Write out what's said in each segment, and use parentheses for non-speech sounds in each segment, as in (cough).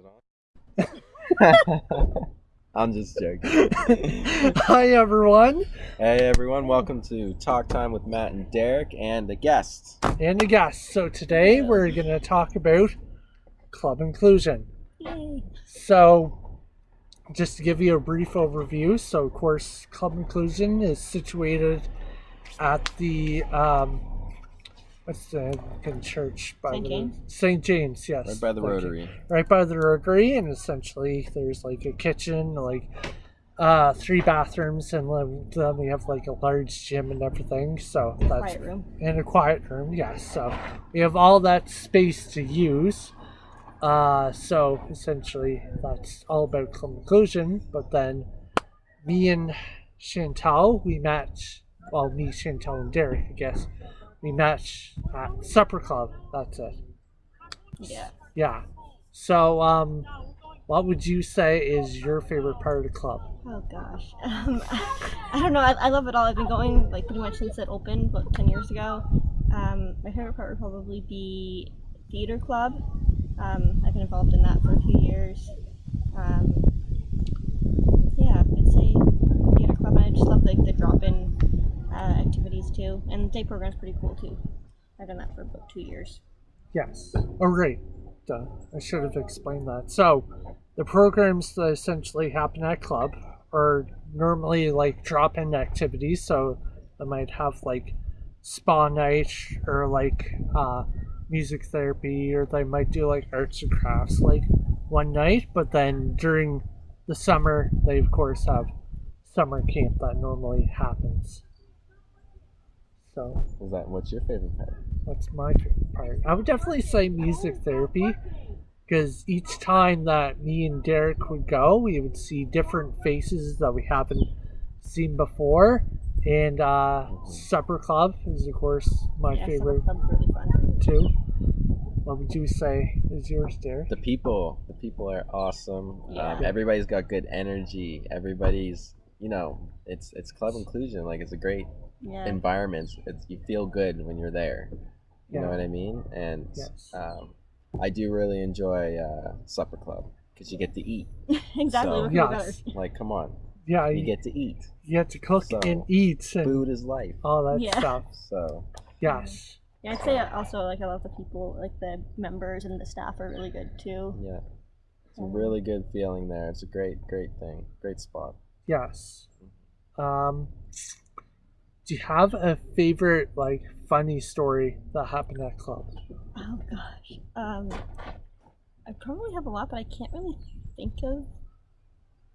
(laughs) I'm just joking. (laughs) Hi, everyone, hey everyone, welcome to Talk Time with Matt and Derek and the guests. and the guests. So, today we're going to talk about club inclusion. So, just to give you a brief overview, so of course, club inclusion is situated at the um, what's the fucking church by St. the James? St. James, yes, Right by the thank you. Rotary. right by the rotary and essentially there's like a kitchen like uh three bathrooms and then then we have like a large gym and everything so that's quiet room. in a quiet room yes so we have all that space to use uh so essentially that's all about conclusion. but then me and chantal we match well me chantal and derek i guess we match at supper club that's it Yeah. yeah. So, um, what would you say is your favorite part of the club? Oh gosh. (laughs) Um, (laughs) I don't know. I, I love it all. I've been going like pretty much since it opened, about ten years ago. Um, my favorite part would probably be theater club. Um, I've been involved in that for a few years. Um, yeah, I'd say theater club. And I just love like the drop-in uh, activities too, and the day program's pretty cool too. I've done that for about two years. Yes. Oh, right. Duh. I should have explained that. So, the programs that essentially happen at club are normally like drop-in activities. So, they might have like spa night or like uh, music therapy, or they might do like arts and crafts like one night. But then during the summer, they of course have summer camp that normally happens. So Is that what's your favorite part? What's my favorite part. I would definitely say music therapy because each time that me and Derek would go, we would see different faces that we haven't seen before. And uh, Supper Club is, of course, my yeah, favorite really too. What would you say is yours, Derek? The people. The people are awesome. Yeah. Um, everybody's got good energy. Everybody's, you know, it's it's club inclusion. Like it's a great Yeah. environment. It's you feel good when you're there. You Yeah. know what I mean? And Yes. um, I do really enjoy uh, supper club because you get to eat. (laughs) exactly. So- what could be better? Yes. Like, come on, Yeah, you you, get to eat. you have to cook So, and eat and Food is life. all that Yeah. stuff. So Yes. Yeah, I'd say also like I love the people, like the members and the staff are really good too. yeah, it's a really good feeling there. It's a great, great thing. Great spot. Yes. Um, do you have a favorite like funny story that happened at club? Oh gosh, um, I probably have a lot, but I can't really think of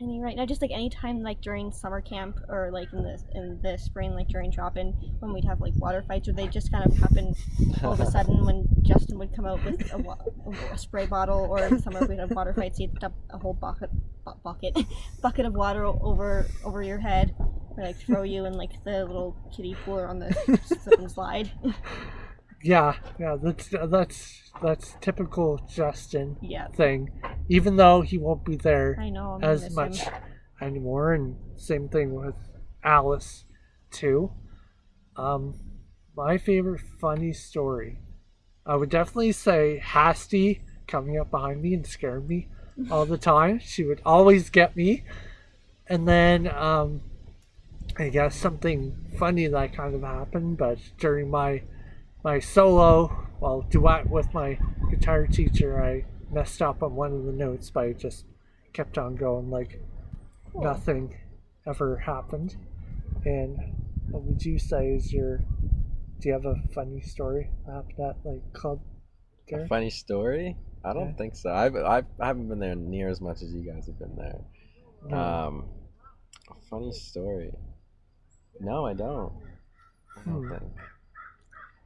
any right now. Just like any time, like during summer camp or like in the in the spring, like during drop-in, when we'd have like water fights, or they just kind of happen all of a sudden when (laughs) Justin would come out with a, wa- a spray bottle, or in summer we'd have water fights, he'd dump a whole bucket bu- bucket (laughs) bucket of water over over your head, or like throw you in like the little kiddie pool or on the (laughs) slip and slide. Yeah, yeah, that's that's that's typical Justin yeah, thing. Even though he won't be there I know. I'm as much him. anymore, and same thing with Alice too. Um, my favorite funny story, I would definitely say Hasty coming up behind me and scaring me all the time. She would always get me, and then um, I guess something funny that kind of happened, but during my my solo, well, duet with my guitar teacher, I messed up on one of the notes, but I just kept on going like Cool. nothing ever happened. And what would you say is your? Do you have a funny story after that happened at like club? A funny story? I don't Yeah. think so. I've, I've I haven't been there near as much as you guys have been there. No. Um, a funny story. No, I don't. I don't Hmm. think.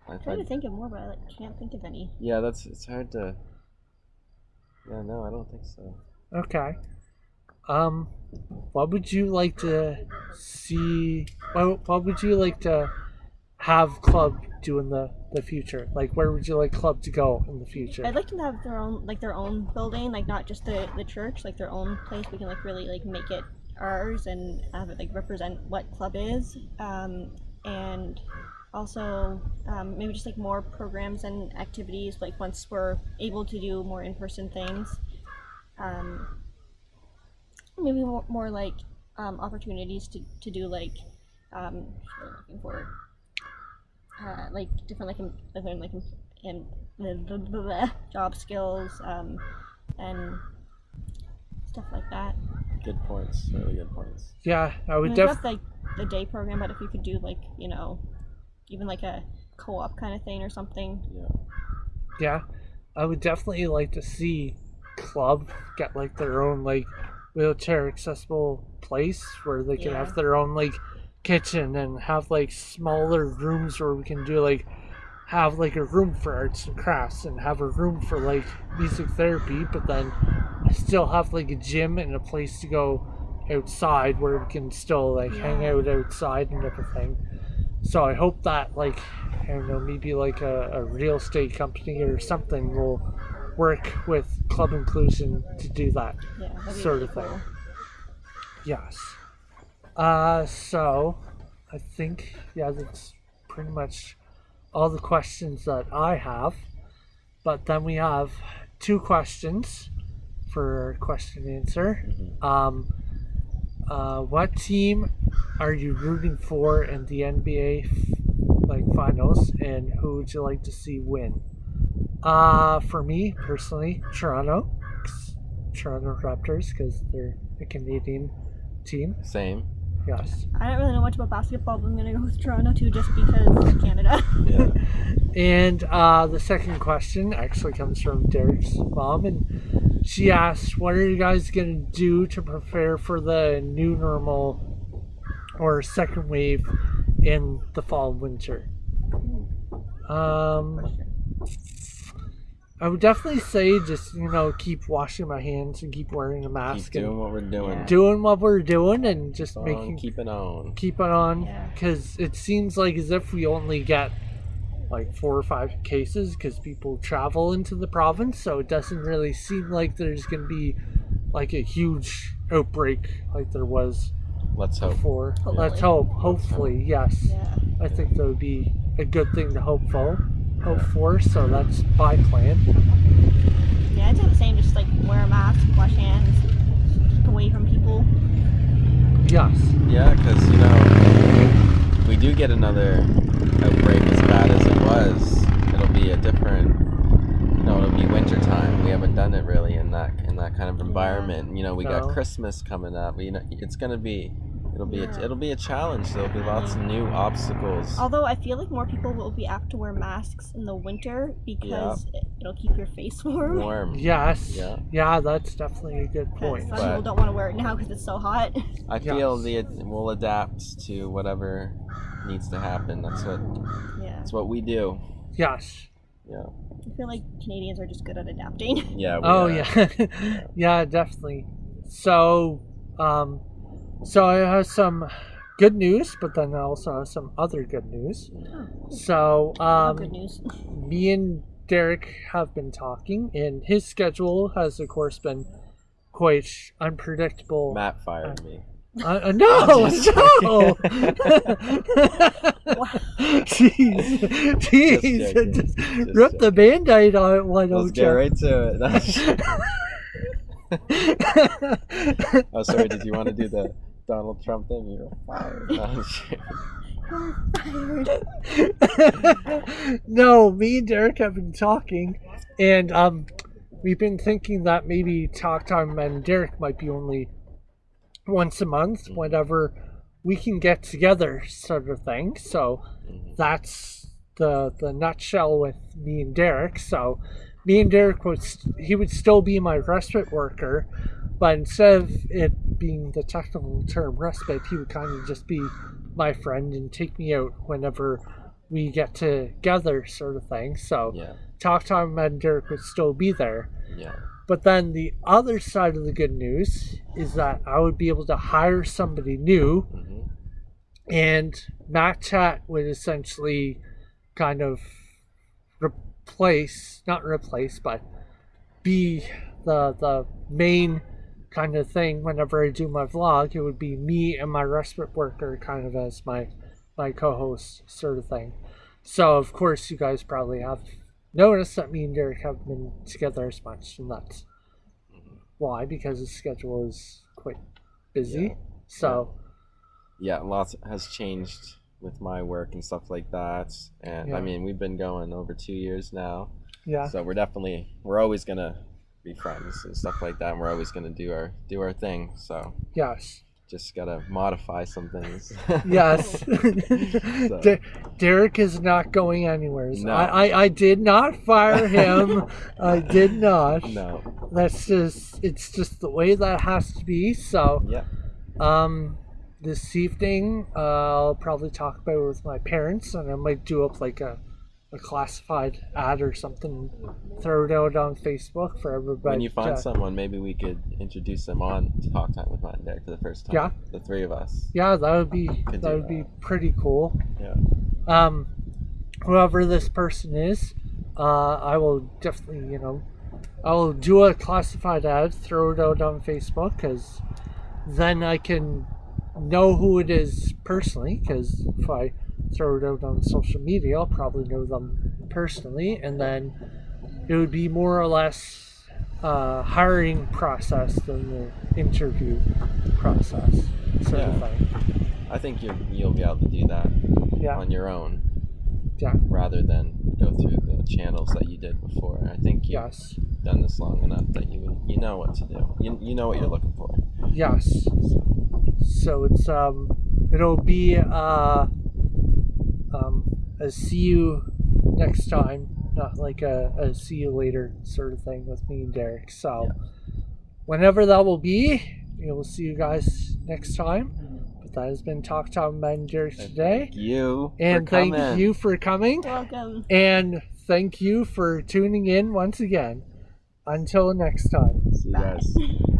I, I'm trying I, to think of more, but I like, can't think of any. yeah, that's it's hard to. Yeah, no, I don't think so. Okay. Um, what would you like to see? What, what would you like to have club do in the the future? Like, where would you like club to go in the future? I'd like to have their own, like their own building, like not just the the church, like their own place. We can like really like make it ours and have it like represent what club is. Um, and also um, maybe just like more programs and activities like once we're able to do more in-person things um, maybe more, more like um, opportunities to, to do like um, what am I looking for uh, like different like in, like learn like in, in the, the, the, the job skills um, and stuff like that. Good points. Really good points. Yeah, I I would mean, def- like the day program, but if you could do like you know, even like a co-op kind of thing or something. Yeah. yeah, I would definitely like to see club get like their own like wheelchair accessible place where they can Yeah. have their own like kitchen and have like smaller rooms where we can do like have like a room for arts and crafts and have a room for like music therapy but then still have like a gym and a place to go outside where we can still like hang out outside and everything so i hope that like i don't know maybe like a, a real estate company or something will work with club inclusion to do that Yeah, Sort really of thing. cool. Yes. Uh, so I think yeah, that's pretty much all the questions that I have. But then we have two questions for question and answer. Um, uh, what team are you rooting for in the NBA like finals, and who would you like to see win? Uh, for me personally, Toronto, Toronto Raptors, because they're a Canadian team. Same. Yes. I don't really know much about basketball, but I'm gonna go with Toronto too, just because Canada. Yeah. And uh, the second question actually comes from Derek's mom, and she asks, "What are you guys gonna do to prepare for the new normal or second wave in the fall and winter?" Um, I would definitely say just you know keep washing my hands and keep wearing a mask Keep mask doing and what we're doing. Yeah. doing what we're doing and just On, making keep it on. keep it on Yeah. because it seems like as if we only get like four or five cases because people travel into the province so it doesn't really seem like there's going to be like a huge outbreak like there was Let's hope. before let's Hopefully. hope hopefully yes Yeah. i think that would be a good thing to hope for Oh, hope for so that's by plan Yeah, I'd say the same. Just like wear a mask, wash hands, keep away from people. yes Yeah, because you know, we do get another outbreak as bad as it was, it'll be a different. You know, it'll be winter time. We haven't done it really in that in that kind of environment. You know, we No. got Christmas coming up. You know, it's gonna be. It'll be Yeah. a, it'll be a challenge. There'll be lots of new obstacles. Although I feel like more people will be apt to wear masks in the winter because it, it'll keep your face (laughs) warm. Warm. yes Yeah. yeah that's definitely a good point some people don't want to wear it now because it's so hot. I feel Yes. the we'll adapt to whatever needs to happen. That's what yeah. that's what we do. yes Yeah. I feel like Canadians are just good at adapting. Yeah. we Oh are. yeah, (laughs) yeah, definitely. So, um, so I have some good news, but then I also have some other good news. So, Oh, um, good news. me and Derek have been talking, and his schedule has, of course, been quite unpredictable. Matt fired me. Uh, uh, no, (laughs) Just no. (laughs) Jeez, jeez, joking. just, Just rip the band-aid on it. Why Let's don't get you? right to it. (laughs) oh, sorry. Did you want to do the Donald Trump thing? You're fired. Oh. You're fired. no, me and Derek have been talking, and um, we've been thinking that maybe talk time and Derek might be only once a month, whenever we can get together, sort of thing. So Mhm. that's the the nutshell with me and Derek. So me and Derek would he would still be my respite worker, but instead of it being the technical term respite, he would kind of just be my friend and take me out whenever we get together, sort of thing. So Yeah. talk time and Derek would still be there. Yeah. But then the other side of the good news is that I would be able to hire somebody new hmm and Matt Chat would essentially kind of replace, not replace, but be the the main kind of thing whenever I do my vlog. It would be me and my respite worker kind of as my my co-host sort of thing. So of course you guys probably have noticed that me and Derek haven't been together as much, and that's mm-hmm. Why? Because his schedule is quite busy. Yeah. So yeah, lots has changed with my work and stuff like that. And Yeah. I mean, we've been going over two years now, yeah, so we're definitely we're always gonna be friends and stuff like that. And we're always gonna do our do our thing. So yes, just gotta modify some things. (laughs) yes. (laughs) So- De- Derek is not going anywhere. No. I, I I did not fire him. (laughs) I did not. no. That's just it's just the way that has to be. So Yeah. um this evening uh, I'll probably talk about it with my parents and I might do up like a a classified ad or something, throw it out on Facebook for everybody. when you find to- someone, maybe we could introduce them on to Talk Time with Matt and Derek for the first time. Yeah. The three of us. Yeah, that would be Could that would be pretty cool. Yeah. Um, whoever this person is, uh, I will definitely, you know, I will do a classified ad, throw it out on Facebook, because then I can know who it is personally. Because if I throw it out on social media, I'll probably know them personally, and then it would be more or less uh, hiring process than the interview process sort of Yeah. thing. I think you you'll be able to do that Yeah, on your own yeah, rather than go through the channels that you did before. I think you've yes, done this long enough that you you know what to do. You, you know what you're looking for. yes. So, So it's um it'll be uh um a see you next time, not like a, a see you later sort of thing with me and Derek. So whenever that will be, we will see you guys next time. But that has been Talk Time with Matt and Derek today. thank you And for thank coming. you for coming. Welcome. And thank you for tuning in once again. Until next time. See you guys. (laughs)